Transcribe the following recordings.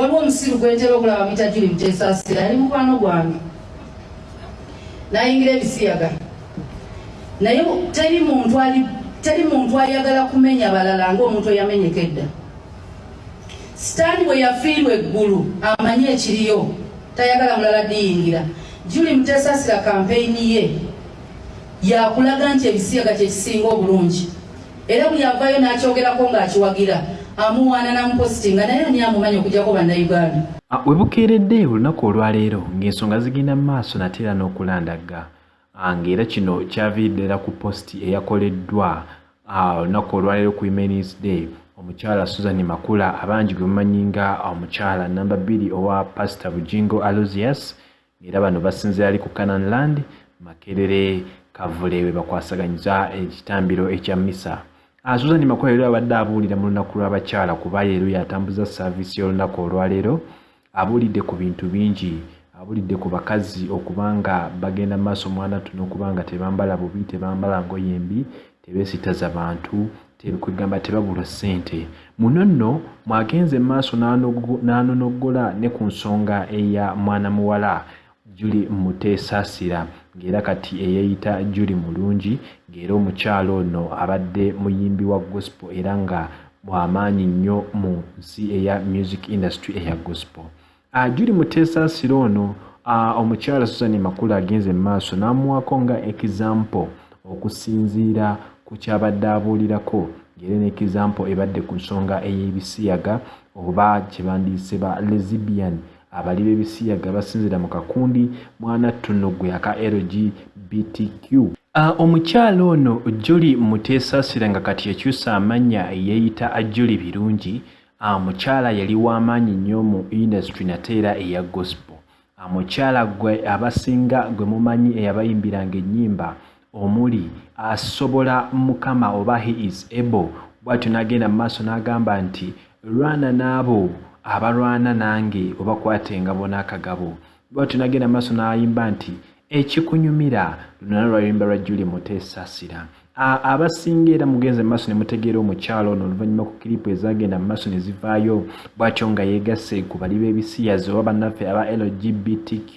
waliwo omusiru gwentera okulaba mwita juli mutesaasira yali mukwano gwange. Nayingira ebisiyaga. Naye teri muntu ayagala kumenya balala ngaomuntu eyamenyeka edda sitaani bwe yafiirwa eggulu amanye ekiriyo tayagala mulala diyingira. Juli mutesaasira kampeyini ye yakulaga nti ebisiyaga kyekisinga obulungi. Era buli avayo n'akyogerako ng'akiwagira amuwaana namupositinga naye ani amumanyi okujjako bannayuganda? We bukeeredde olunaku olwaleero ng'ensonga zigenda mu maaso nate era n'okulandagga ng'era kino kyaviiriddera ku positi eyakoleddwa olunaku olwaleero ku women's day. Omukyala susan makula abangi gwe mumanyi nga omukyala namba bbiri owa pasita bujingo alosius ng'era bano basinzira ali ku canan land makerere kavule we bakwasaganyiza ekitambiro ekya misa susan makula leero abadde abuulira mu lunaku lw'abakyala kuba leero yatambuza saaviisi y'olunaku olwaleero abuulidde ku bintu bingi abulidde ku bakazi okuba nga bagenda mu maaso mwana tuno okuba nga tebambala bubi tebambala ngoye mbi tebeesitaza bantu kwegamba tebabulwa ssente. Muno nno mwagenze mu maaso n'anonoggola ne ku nsonga eya mwana muwala juli muteesaasira ng'era kati eyeeyita juli mulungi ng'era omukyalo ono abadde muyimbi wa gospel era nga bw'amaanyi nnyo mu nsi eya music industry eya gospel. Uh, juli muteesaasira ono uh, omukyala susan makulu agenze mu maaso n'amuwako nga ekizampo okusinziira ku kyabadde abuulirako ng'era n'ekizampo ebadde ku nsonga ey'ebisiyaga oba kyebandiise ba lesbian abali b'ebisiyaga basinzira mu kakundi mwana tunogwe aka lgbtq uh, omukyala ono juli muteesaasira nga kati yakyusa amannya yeeyita juli birungi. Omukyala yali w'amaanyi nnyo mu industry nate era eya gospel. Omukyala gwe abasinga gwe mumanyi eyabayimbiranga ennyimba omuli asobola mukama oba he is able. Bw'atyo n'agenda mu maaso n'agamba nti lwana n'abo abalwana nange obakwatenga bona akagabo. Bw'atyo n'agenda maaso n'ayimba nti ekikunyumira lunana lwayimba lwa juli muteesasira abasinga era mugenze maaso ne mutegeera omukyalo ono oluvannyuma ku kiripu ezagenda mu maaso ne zivaayo bw'atyo nga yeegasse ku bali b'ebisiyazi oba bannaffe aba lgbtq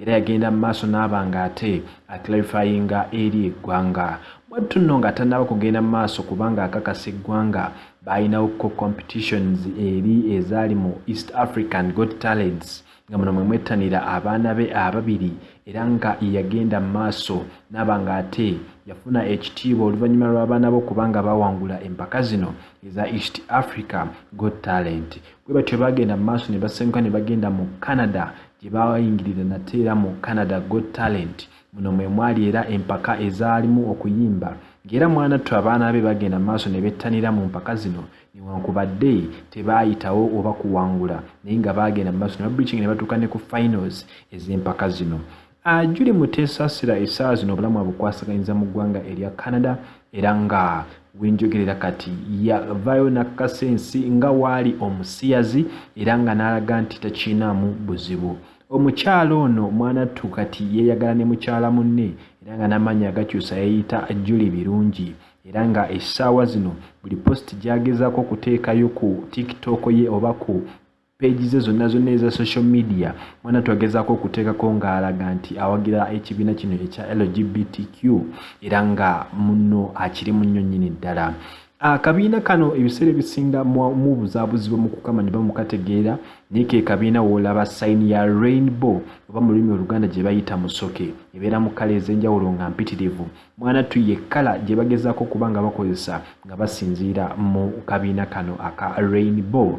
era yagenda mu maaso n'aba nga ate aclarifyinga eri eggwanga. Bwattu nno nga tannaba kugenda mu maaso kubanga akakasa eggwanga baalinawo competitions eri ezaali mu east african got talents nga muno mwe mwettanira abaana be ababiri era nga yagenda maaso n'aba nga ate yafuna ekitiibwa oluvannyuma lw'abaana be okubanga bawangula empaka zino eza east africa got talent. Bwe batyo bagenda mu maaso ne basenguka ne bagenda mu canada gye bayingirira nate era mu canada got talent. Muno mwe mwali era empaka ezaalimu okuyimba ng'era mwanattu abaana be bagenda maaso ne bettanira mu mpaka zino newankubadde tebaayitawo oba kuwangula naye nga bagenda mu maaso ne babriching ne batuuka ne ku finals ez'empaka zino. Ajuli muteesasira essaawa zino obulamu abukwasaganyiza mu ggwanga erya canada era nga wenjogerera kati yavayo nakkasensi nga waali omusiyazi era nga n'alaga nti takiinaamu buzibu omukyala ono mwanattu kati yeeyagala ne mukyala munne era nga n'amaanyi agakyusa yeeyita juli birungi era nga essaawa zino buli positi gy'agezaako okuteekayo ku tiktok ye oba ku peegi ze zonna zonna eza social media mwana twagezaako okuteekako ng'alaga nti awagira ekibiina kino ekya lgbtq era nga muno akiri mu nnyo nnyini ddala akabiina kano ebiseera ebisinga mubuzaabuzibwa mu kukamanya oba mukategeera naye ke kabiina woolaba sayini ya rainbow oba mu lulimi oluganda gye bayita musoke ebeera mu kala ez'enjawulo nga mpitirivu. Mwanattu ye kala gye bagezaako okuba nga bakozesa nga basinziira mu kabiina kano aka rainbow.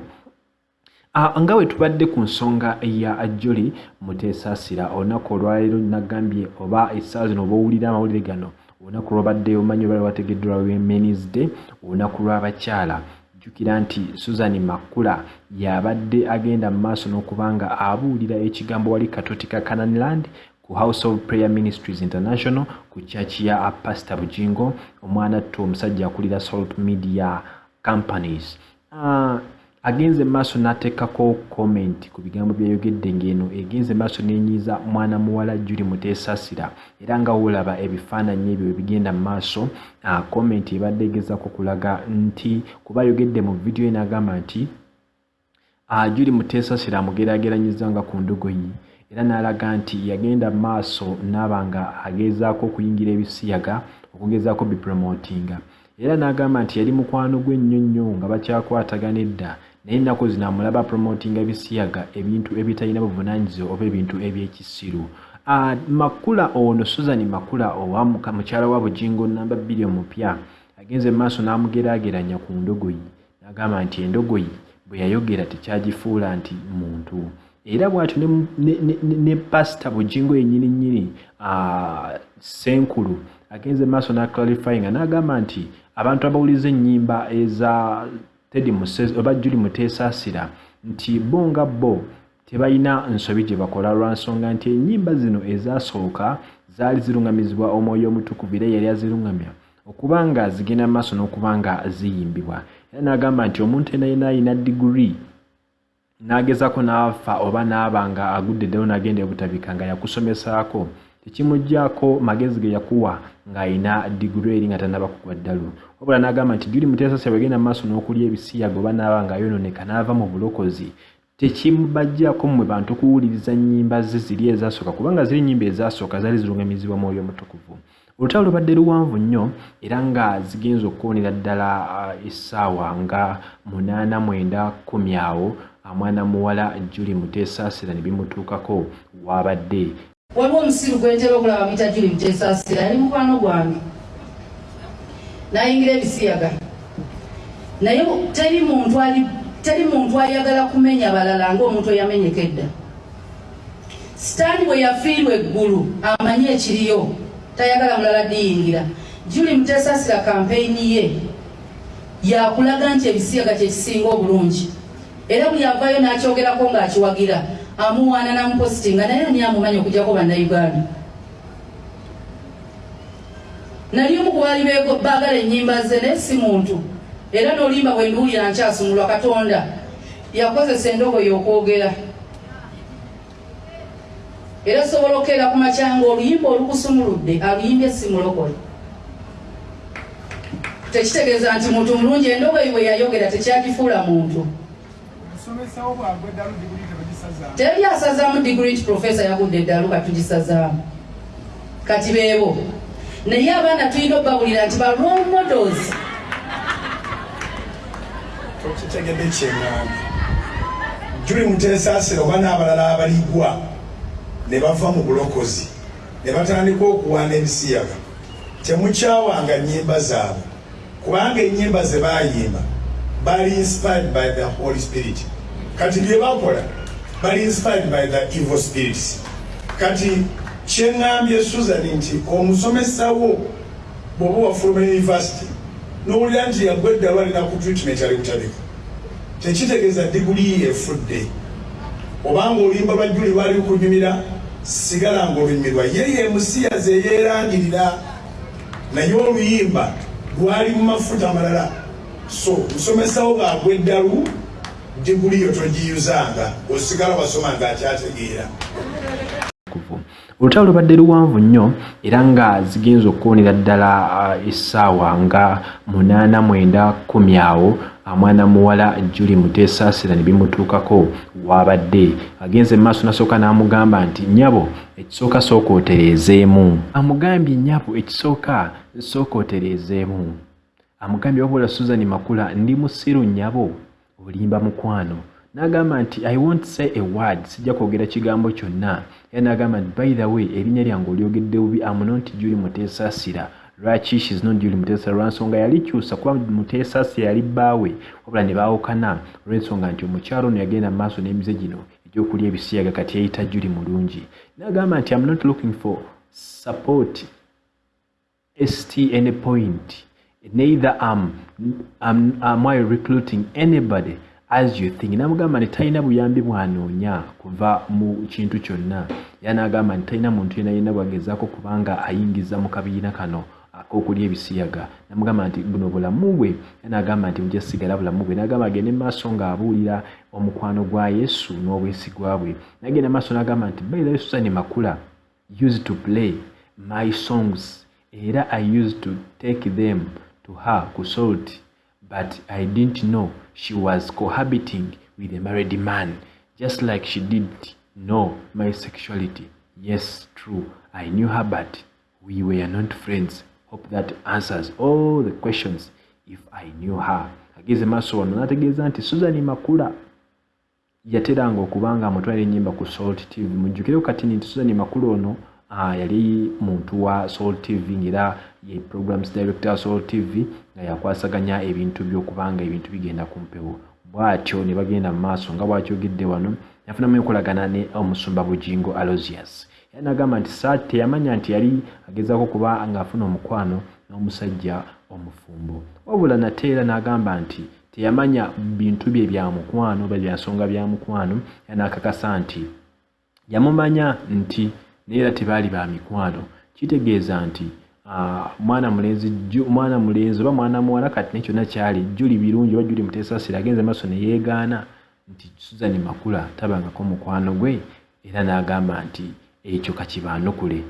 Nga bwe tubadde ku nsonga ya joli muteesasira olunaku olwaleero nagambye oba essaawa zino oba owulira amawulire gano olunaku lwabadde omanyi olwali wategeddwa women's day olunaku lw'abakyala. Jjukira nti susan makula yabadde agenda mu maaso n'okuba nga abuulira ekigambo wali katoti ka cananland ku house of prayer ministries international ku kyaki ya pastor bujingo omwanattu omusajja akulira salt media companies. Uh, agenze maaso n'ateekako comment ku bigambo byayogedde ng'eno. Egenze maaso n'enyiiza mwana muwala juli muteesasira era nga woolaba ebifaananyi ebyo ebigenda mu maaso comment ebadde egezaako kulaga nti kuba ayogedde mu vidiyo ye n'agamba nti juli muteesasira amugeraageranyiza nga ku ndogoyi era n'alaga nti yagenda maaso naaba nga agezaako okuyingira ebisiyaga okugezaako bipromotinga era n'agamba nti yali mukwano gwe ennyo nnyo nga bakyakwatagana edda naye ennaku zino amulaba promotinga ebisiyaga ebintu ebitalina buvunaanyizibwa oba ebintu ebyekisiru. Makula ono susan makula owa mukyala wa bujingo namba bbiri omupya agenze maaso n'amugeraageranya ku ndogoyi. N'agamba nti endogoyi bwe yayogera tekyagifuula nti muntu. Era bw'atyo ne, pasita bujingo yennyini nnyini senkulu agenze maaso n'aclarifyinga n'agamba nti abantu abawuliza ennyimba eza tedi oba juli muteesaasira nti bo nga bo tebalina nsobi gye bakola lwa nsonga nti ennyimba zino ezasooka zaali ziruŋŋamizibwa omwoyo omutukuvu era yali aziruŋŋamya okuba nga zigenda maaso n'okuba nga ziyimbibwa. Era n'agamba nti omuntu ena yena ayina diguri n'agezaako n'afa oba n'aba nga agudde ddala n'agenda ebutabika nga yakusomesaako tekimuggyako magezi ge yakuwa ng'ayina diguri eri nga tanaba kugwa ddalu wabula n'agamba nti juli muteesase bwegenda mu maaso n'okulya ebisiyaga oba n'aba ng'ayonooneka n'ava mu bulokozi tekimubajjako mmwe bantu kuwuliriza nnyimba ze ziri ezasooka kubanga ziri nnyimba ezasooka zaali ziruŋŋamizibwa mwoyo omutukuvu. Olutalo lubadde luwanvu nnyo era nga zigenza okuwonera ddala essaawa nga munaana mwenda kumi awo mwana muwala juli muteesaasira ne bimutuukako waabadde waliwo omusiru gwentera okulaba muyita juli muteesaasira yali mukwano gwange nayingira ebisiyaga. Naye teri muntu ayagala kumenya balala ngaomuntu eyamenyeka edda sitaani bwe yafiirwa eggulu amanye ekiriyo tayagala mulala diyingira. Juli muteesasira kampeyini ye yakulaga nti ebisiyaga kyekisinga obulungi. Era buli avayo n'akyogerako ng'akiwagira amuwaana namupositinga naye ani amumanya okujjako bannayuganda nali omu kubaali baagala ennyimba ze naye si muntu. Era n'olimba bwe nduwulira nkyasumulwa katonda yakozesa endogoyi okwogera. Era sobola okukeera ku makyanga oluyimba olukusumuludde aluyimbye simulokole tekitegeeza nti muntu mulungi endogoyi bwe yayogera tekyagifuula muntu. Teri asazaamu digrit profesa yagudde eddalu katugisazaamu kati beebo naye abaana tulina obbabulira nti ba models tokitegedde kyeŋŋambye juli muteesaasira oba n'abalala abaligwa ne bava mu bulokozi ne batandika okuwaana ebisiyaga. Temukyawanga nnyimba zaabwe kubanga ennyimba ze baayimba bali inspired by the holy spirit. Kati bye bakola bali inspired by the evil spirits. Kati kyeŋŋambye susan nti omusomesawo bw'oba wafuluma university n'owulira nti yagwa eddalo alina ku treatment ali kutabika tekitegeeza diguli efudde obanga oluyimba lwa juli lwali lukunyumira sigala nga olunyumirwa ye ye musiyazi eyeerangirira naye oluyimba lwali mu mafuta amalala. So musomesawo gaagwa eddalu diguli yo togiyuzanga osigala wasoma ngaakyategeera olutalo lubadde luwanvu nnyo era nga zigenza okuwonera ddala essaawa nga munaana mwenda kumi awo mwana muwala juli muteesaasira ne bimutuukako waabadde agenze maaso nasooka n'amugamba nti nyabo ekisooka sooka otereezeemu amugambye nyabo ekisooka sooka otereezeemu amugambye wabula suzani makula ndi musiru nyabo olimba mukwano. N'agamba nti i wont say a word sijja kwogera kigambo kyonna era n'agamba nti by the way erinnya lyange olyogedde bubi amunonti juli muteesaasira lwaki shes not juli muteesaasira lwansonga yalikyusa kuba muteesaasira yali bbaawe wabula ne baawukana olw'ensonga nti omukyalo ono yagenda mu maaso n'emize gino egyokulya ebisiyaga kati yayita juli mulungi. N'agamba nti am not looking for support st any point neither am, am, am i recruiting anybody as you think namugamba nti talina buyambi bwanoonya kuva mu kintu kyonna. Era n'agamba nti talina muntu yena yena bwagezaako kubanga ayingiza mu kabiina kano ak'okulya ebisiyaga. Namugamba nti buno bulamu bwe. Era n'agamba nti bujja sigala bulamu bwe. N'agamba agende maaso ng'abuulira omukwano gwa yesu n'obwesigwa bwe. Nagenda maaso n'agamba nti baira yesusani makula used to play my songs. Era i used to take them to her ku salt but i didn't know she was cohabiting with a married man just like she didn't know my sexuality. Yes true i knew her but we were not friends. Hope that answers all the questions if i knew her. Ageze maaso wano nategeeza nti susan makula yateranga okubanga amutwala ennyimba ku salt tv mujjukireko kati nti susan makula ono yali muntu wa soul tv ngaera ye programs director wa soul tv nga yakwasaganya ebintu byokubanga ebintu bigenda ku mpewo. Bwatyo ne bagenda mu maaso nga bwakyogedde wano yafunamu enkolagana ne omusumba bujingo alosius era nagamba nti sa teyamanya nti yali agezaako kuba ng'afuna omukwano n'omusajja omufumbo. Wabula nate era n'agamba nti teyamanya bintu bye bya mukwano oba byansonga bya mukwano era n'akakasa nti yamumanya nti naye era tebaali ba mikwano. Kitegeeza nti mwana mulenzi mwana mulenzi oba mwana muwala kati naye kyonna kyali juli birungi oba juli muteesasira agenze maaso ne yeegaana nti suzani makula tabangako mukwano gwe? Era n'agamba nti ekyo kakibaanukule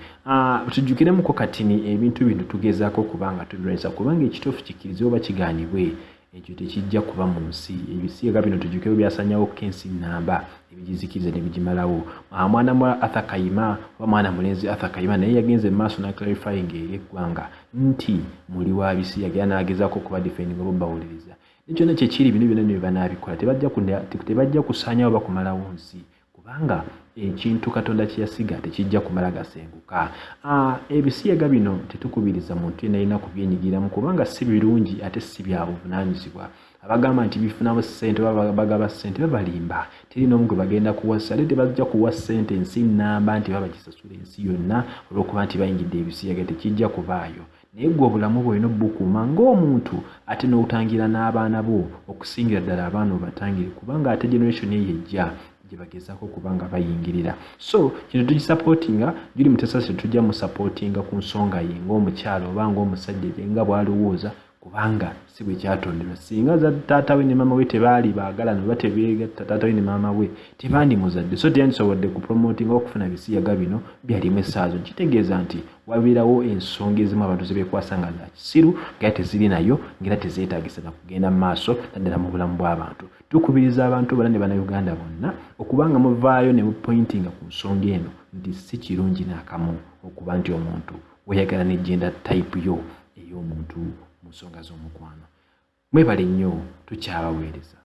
tujjukiremuko katini ebintu bino tugezaako okubanga tubirwanyisa kubanga ekituufu kikkirize oba kigaanibwe ekyo tekijja kuba mu nsi. Ebisiiga bino tujjukireo byasanyawo kensi namba ebigizikiriza ne bigimalawo. Mwana mwa arthur kayima oba mwana mulenzi arthur kayima naye yagenze mu maaso naclarifying eri eggwanga nti muli wa bisiyaga era n'agezaako okuba defending oba bawuliriza nekyonna kyekiri bino byonna bino byebanabikola tebajja kusaanyawo oba kumalawo nsi kubanga ekintu katonda kyeyasiga tekijja kumala gasenguka. Ebisiyaga bino tetukubiriza muntu yena alina kubyenyigiramu kubanga si birungi ate si bya buvunanyizibwa abagamba nti bifunamu ssente bagaba ssente babalimba. Teri n'omu gwe bagenda kuwasa ate tebajja kuwa ssente ensi namba nti baba gisasula ensi yonna olw'okuba nti bayingidde ebisiyaga tekijja kubaayo naye gwe obulamu bwolina obubukuuma ng'omuntu ate n'otangira n'abaana bo okusingira ddala abaana obatangire kubanga ate generation eyo ejja gyebagezaako kubanga bayingirira. So kino tugisapootinga juli mutesasi tujja musapootinga ku nsonga ye ng'omukyalo oba ng'omusajja gyenga bw'alowooza kubanga si bwe kyatonderwa singa taata we ne maama we tebaali baagalana oba tebeegatta taata we ne maama we tebandimuzadde so teyandisobodde kupromotinga okufuna bisiyaga bino byalimu essaazo. Kitegeeza nti wabeerawo ensonga ezimu abantu zebeekwasa nga za kisiru ngaera teziri nayo ngaera tezeetagisa na kugenda mu maaso naddala mu bulamu bw'abantu tukubiriza abantu bala ne bannayuganda bonna okubanga muvaayo ne mupointinga ku nsonga eno nti si kirungi n'akamu okuba nti omuntu weyagala n'egenda tayipu yo ey'omuntu mu nsonga z'omukwano. Mwebale nnyo tukyabaweereza